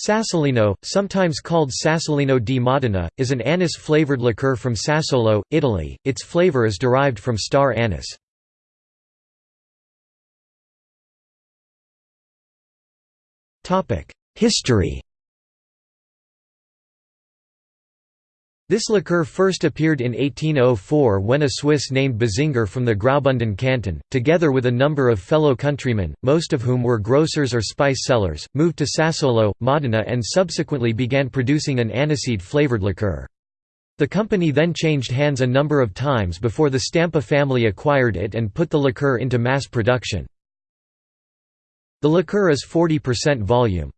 Sassolino, sometimes called Sassolino di Modena, is an anise-flavored liqueur from Sassuolo, Italy. Its flavor is derived from star anise. History This liqueur first appeared in 1804 when a Swiss named Basinger from the Graubünden canton, together with a number of fellow countrymen, most of whom were grocers or spice sellers, moved to Sassuolo, Modena and subsequently began producing an aniseed-flavored liqueur. The company then changed hands a number of times before the Stampa family acquired it and put the liqueur into mass production. The liqueur is 40% volume.